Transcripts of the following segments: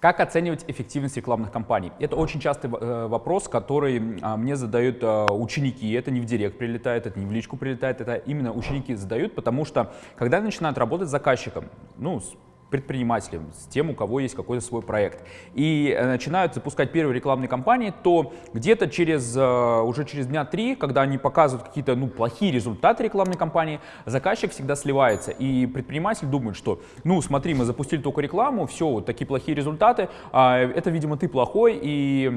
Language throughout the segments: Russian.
Как оценивать эффективность рекламных кампаний? Это очень частый э, вопрос, который а, мне задают а, ученики. Это не в директ прилетает, это не в личку прилетает, это именно ученики задают, потому что когда начинают работать с заказчиком, ну, предпринимателям, с тем, у кого есть какой-то свой проект, и э, начинают запускать первые рекламные кампании, то где-то через, э, уже через дня три, когда они показывают какие-то ну, плохие результаты рекламной кампании, заказчик всегда сливается, и предприниматель думает, что, ну, смотри, мы запустили только рекламу, все, вот такие плохие результаты, а это, видимо, ты плохой, и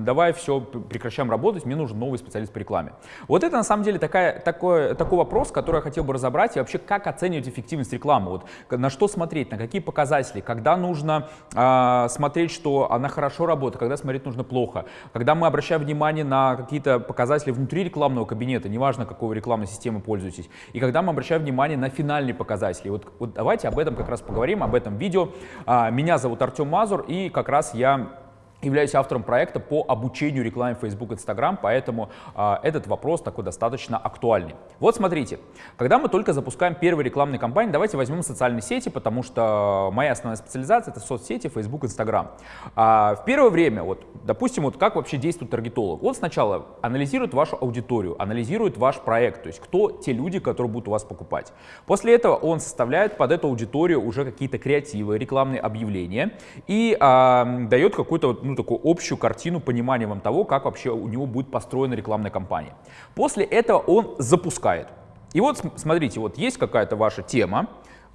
давай все, прекращаем работать, мне нужен новый специалист по рекламе. Вот это, на самом деле, такая, такой, такой вопрос, который я хотел бы разобрать, и вообще, как оценивать эффективность рекламы, вот на что смотреть, на какие какие показатели, когда нужно э, смотреть, что она хорошо работает, когда смотреть нужно плохо, когда мы обращаем внимание на какие-то показатели внутри рекламного кабинета, неважно, какой вы рекламной системой пользуетесь, и когда мы обращаем внимание на финальные показатели. Вот, вот давайте об этом как раз поговорим, об этом видео. Э, меня зовут Артем Мазур, и как раз я являюсь автором проекта по обучению рекламе Facebook, Instagram, поэтому э, этот вопрос такой достаточно актуальный. Вот смотрите, когда мы только запускаем первые рекламные кампании, давайте возьмем социальные сети, потому что моя основная специализация это соцсети, Facebook, Instagram. А, в первое время, вот, допустим, вот как вообще действует таргетолог? Он сначала анализирует вашу аудиторию, анализирует ваш проект, то есть кто те люди, которые будут у вас покупать. После этого он составляет под эту аудиторию уже какие-то креативы, рекламные объявления и э, дает какую-то ну, такую общую картину, понимание вам того, как вообще у него будет построена рекламная кампания. После этого он запускает. И вот смотрите, вот есть какая-то ваша тема,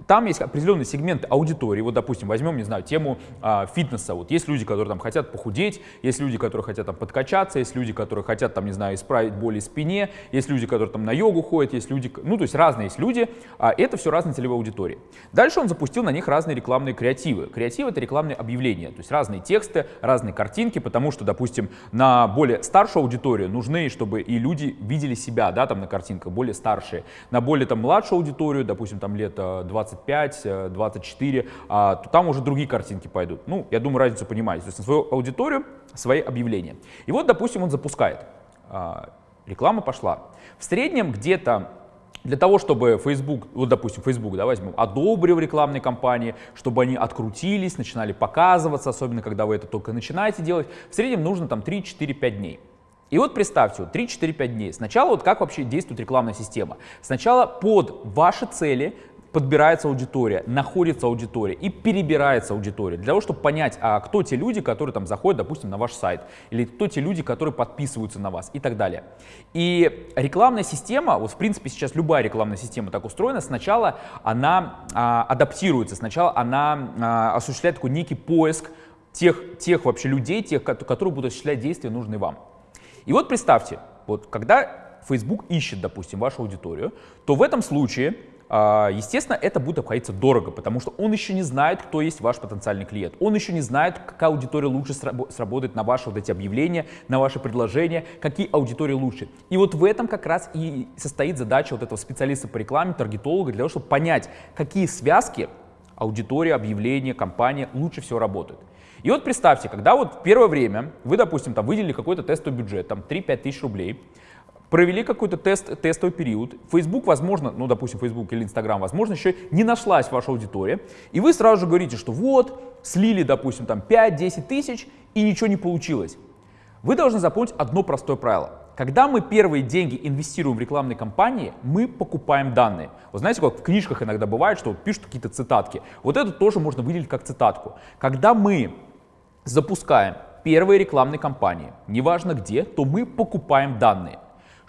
там есть определенный сегмент аудитории. Вот, допустим, возьмем, не знаю, тему а, фитнеса. Вот есть люди, которые там хотят похудеть, есть люди, которые хотят там подкачаться, есть люди, которые хотят там, не знаю, исправить боли в спине, есть люди, которые там на йогу ходят, есть люди, ну, то есть разные есть люди. А, это все разные целевые аудитории. Дальше он запустил на них разные рекламные креативы. Креативы — это рекламные объявления, то есть разные тексты, разные картинки, потому что, допустим, на более старшую аудиторию нужны, чтобы и люди видели себя, да, там на картинках, более старшие. На более там младшую аудиторию, допустим, там лет 20 25, 24, э, а, то там уже другие картинки пойдут. Ну, я думаю, разницу понимаете. То есть на свою аудиторию свои объявления. И вот, допустим, он запускает. А, реклама пошла. В среднем где-то для того, чтобы Facebook, вот допустим, Facebook, да, возьмем, одобрил рекламные кампании, чтобы они открутились, начинали показываться, особенно когда вы это только начинаете делать, в среднем нужно там 3-4-5 дней. И вот представьте, вот 3-4-5 дней. Сначала вот как вообще действует рекламная система. Сначала под ваши цели подбирается аудитория, находится аудитория и перебирается аудитория для того, чтобы понять, а кто те люди, которые там заходят, допустим, на ваш сайт, или кто те люди, которые подписываются на вас и так далее. И рекламная система, вот в принципе сейчас любая рекламная система так устроена, сначала она а, адаптируется, сначала она а, осуществляет такой некий поиск тех, тех вообще людей, тех, которые будут осуществлять действия, нужные вам. И вот представьте, вот когда Facebook ищет, допустим, вашу аудиторию, то в этом случае естественно, это будет обходиться дорого, потому что он еще не знает, кто есть ваш потенциальный клиент. Он еще не знает, какая аудитория лучше сработает на ваши вот эти объявления, на ваши предложения, какие аудитории лучше. И вот в этом как раз и состоит задача вот этого специалиста по рекламе, таргетолога, для того, чтобы понять, какие связки аудитория, объявления, компания лучше всего работают. И вот представьте, когда вот в первое время вы, допустим, там выделили какой-то тестовый бюджет, там 3-5 тысяч рублей, провели какой-то тест, тестовый период, Facebook, возможно, ну, допустим, Facebook или Instagram, возможно, еще не нашлась ваша аудитория, и вы сразу же говорите, что вот, слили, допустим, там 5-10 тысяч, и ничего не получилось. Вы должны запомнить одно простое правило. Когда мы первые деньги инвестируем в рекламные кампании, мы покупаем данные. Вы знаете, как в книжках иногда бывает, что вот пишут какие-то цитатки. Вот это тоже можно выделить как цитатку. Когда мы запускаем первые рекламные кампании, неважно где, то мы покупаем данные.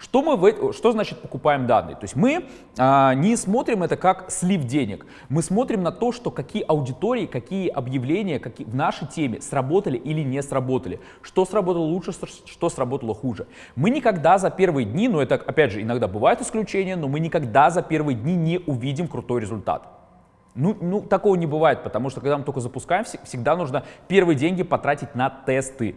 Что, мы в, что значит покупаем данные? То есть мы а, не смотрим это как слив денег, мы смотрим на то, что какие аудитории, какие объявления какие, в нашей теме сработали или не сработали, что сработало лучше, что сработало хуже. Мы никогда за первые дни, ну это опять же иногда бывают исключения, но мы никогда за первые дни не увидим крутой результат. Ну, ну, такого не бывает, потому что когда мы только запускаем, всегда нужно первые деньги потратить на тесты.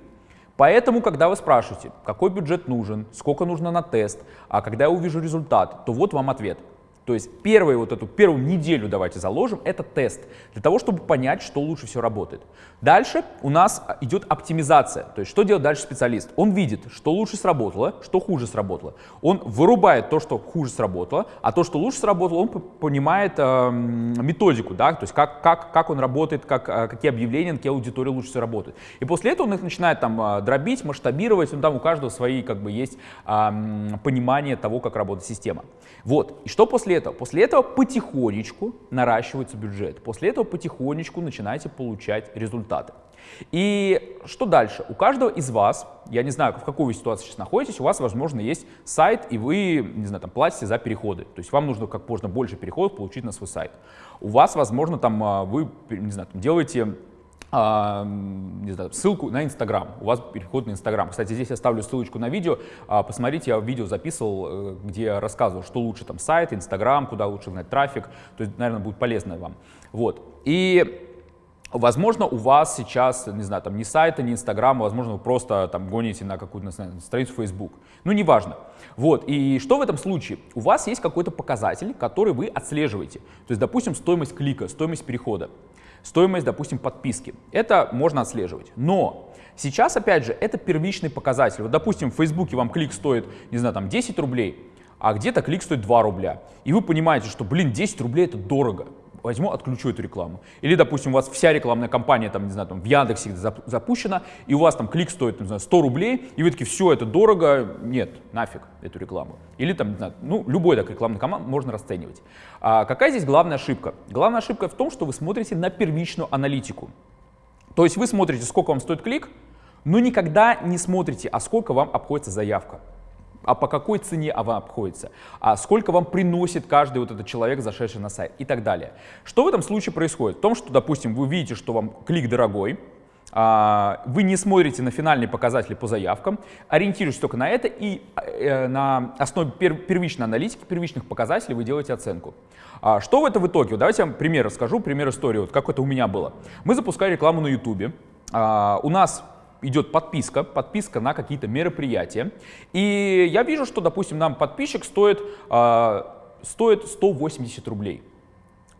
Поэтому, когда вы спрашиваете, какой бюджет нужен, сколько нужно на тест, а когда я увижу результат, то вот вам ответ. То есть первую вот эту первую неделю давайте заложим, это тест, для того, чтобы понять, что лучше всего работает. Дальше у нас идет оптимизация, то есть что делает дальше специалист? Он видит, что лучше сработало, что хуже сработало. Он вырубает то, что хуже сработало, а то, что лучше сработало, он понимает э, методику, да, то есть как, как, как он работает, как, э, какие объявления, на какие аудитории лучше всего работают. И после этого он их начинает там э, дробить, масштабировать, ну, там у каждого свои как бы есть э, понимание того, как работает система. Вот, и что после этого? После этого потихонечку наращивается бюджет. После этого потихонечку начинаете получать результаты. И что дальше? У каждого из вас, я не знаю, в какой вы ситуации сейчас находитесь, у вас, возможно, есть сайт, и вы, не знаю, там, платите за переходы. То есть вам нужно как можно больше переходов получить на свой сайт. У вас, возможно, там, а, вы, не знаю, там, делаете не знаю, ссылку на Инстаграм. У вас переход на Инстаграм. Кстати, здесь я ставлю ссылочку на видео. А, посмотрите, я видео записывал, э, где я рассказывал, что лучше там сайт, Инстаграм, куда лучше гнать трафик. То есть, наверное, будет полезно вам. Вот. И Возможно, у вас сейчас, не знаю, там ни сайта, ни инстаграма, возможно, вы просто там гоните на какую-то страницу Facebook. Ну, неважно. Вот, и что в этом случае? У вас есть какой-то показатель, который вы отслеживаете. То есть, допустим, стоимость клика, стоимость перехода стоимость, допустим, подписки. Это можно отслеживать. Но сейчас, опять же, это первичный показатель. Вот, допустим, в Фейсбуке вам клик стоит, не знаю, там 10 рублей, а где-то клик стоит 2 рубля. И вы понимаете, что, блин, 10 рублей это дорого возьму, отключу эту рекламу. Или, допустим, у вас вся рекламная кампания, там, не знаю, там, в Яндексе запущена, и у вас там клик стоит, не знаю, 100 рублей, и вы такие, все, это дорого, нет, нафиг эту рекламу. Или там, не знаю, ну, любой так рекламный канал можно расценивать. А какая здесь главная ошибка? Главная ошибка в том, что вы смотрите на первичную аналитику. То есть вы смотрите, сколько вам стоит клик, но никогда не смотрите, а сколько вам обходится заявка а по какой цене она обходится, а сколько вам приносит каждый вот этот человек, зашедший на сайт и так далее. Что в этом случае происходит? В том, что, допустим, вы видите, что вам клик дорогой, а, вы не смотрите на финальные показатели по заявкам, ориентируетесь только на это и э, на основе первичной аналитики, первичных показателей вы делаете оценку. А что в этом в итоге? Давайте я вам пример расскажу, пример истории, вот как это у меня было. Мы запускали рекламу на YouTube. А, у нас идет подписка, подписка на какие-то мероприятия. И я вижу, что, допустим, нам подписчик стоит, э, стоит 180 рублей.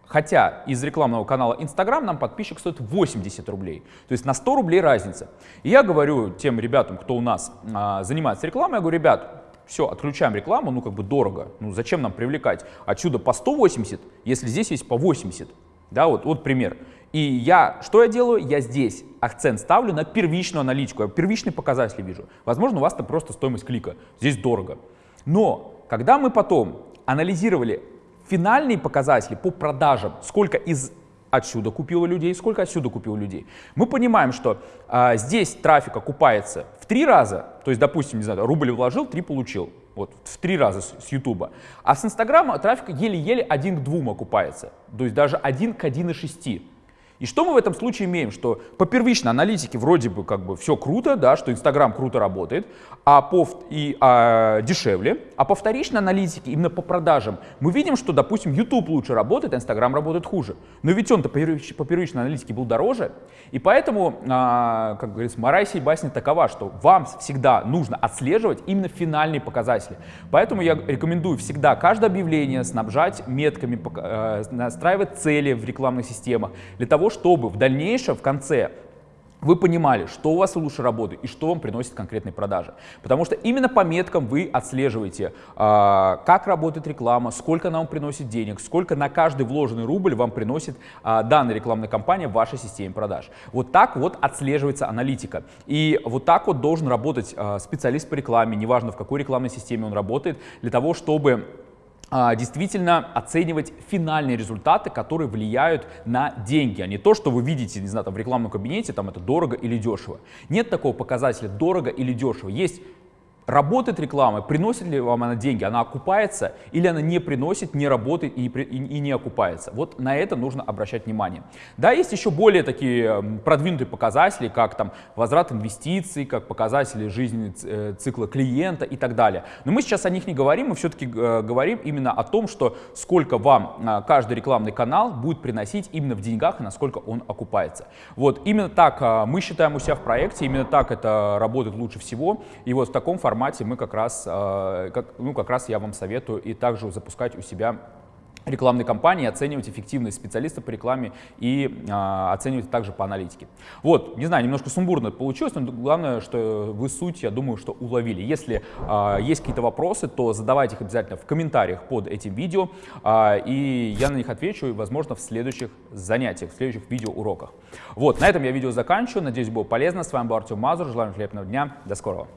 Хотя из рекламного канала Instagram нам подписчик стоит 80 рублей. То есть на 100 рублей разница. И я говорю тем ребятам, кто у нас а, занимается рекламой, я говорю, ребят, все, отключаем рекламу, ну как бы дорого. Ну зачем нам привлекать отсюда по 180, если здесь есть по 80? Да, вот, вот пример. И я, что я делаю? Я здесь акцент ставлю на первичную аналитику, я первичный показатель вижу. Возможно, у вас это просто стоимость клика, здесь дорого. Но когда мы потом анализировали финальные показатели по продажам, сколько из отсюда купило людей, сколько отсюда купило людей. Мы понимаем, что а, здесь трафик окупается в три раза, то есть, допустим, не знаю, рубль вложил, три получил, вот в три раза с, с YouTube. А с Инстаграма трафик еле-еле один к двум окупается, то есть даже один к 1,6. И что мы в этом случае имеем? Что по первичной аналитике вроде бы как бы все круто, да, что Инстаграм круто работает, а по, и, а, дешевле, а по вторичной аналитике, именно по продажам, мы видим, что, допустим, YouTube лучше работает, а Инстаграм работает хуже. Но ведь он-то по, по первичной аналитике был дороже, и поэтому, а, как говорится, мораль сей басни такова, что вам всегда нужно отслеживать именно финальные показатели. Поэтому я рекомендую всегда каждое объявление снабжать метками, э, настраивать цели в рекламных системах, для того, того, чтобы в дальнейшем, в конце, вы понимали, что у вас лучше работает и что вам приносит конкретные продажи. Потому что именно по меткам вы отслеживаете, э, как работает реклама, сколько она вам приносит денег, сколько на каждый вложенный рубль вам приносит э, данная рекламная кампания в вашей системе продаж. Вот так вот отслеживается аналитика. И вот так вот должен работать э, специалист по рекламе, неважно в какой рекламной системе он работает, для того, чтобы а, действительно оценивать финальные результаты, которые влияют на деньги, а не то, что вы видите, не знаю, там в рекламном кабинете, там это дорого или дешево. Нет такого показателя дорого или дешево. Есть Работает реклама, приносит ли вам она деньги, она окупается или она не приносит, не работает и, и, и не окупается. Вот на это нужно обращать внимание. Да, есть еще более такие продвинутые показатели, как там возврат инвестиций, как показатели жизни э, цикла клиента и так далее. Но мы сейчас о них не говорим, мы все-таки э, говорим именно о том, что сколько вам а, каждый рекламный канал будет приносить именно в деньгах и насколько он окупается. Вот именно так а, мы считаем у себя в проекте, именно так это работает лучше всего. И вот в таком формате формате мы как раз, э, как, ну, как раз я вам советую и также запускать у себя рекламной кампании, оценивать эффективность специалистов по рекламе и а, оценивать также по аналитике. Вот, не знаю, немножко сумбурно получилось, но главное, что вы суть, я думаю, что уловили. Если а, есть какие-то вопросы, то задавайте их обязательно в комментариях под этим видео, а, и я на них отвечу, возможно, в следующих занятиях, в следующих видеоуроках. Вот, на этом я видео заканчиваю, надеюсь, было полезно. С вами был Артем Мазур, желаю вам хлебного дня, до скорого.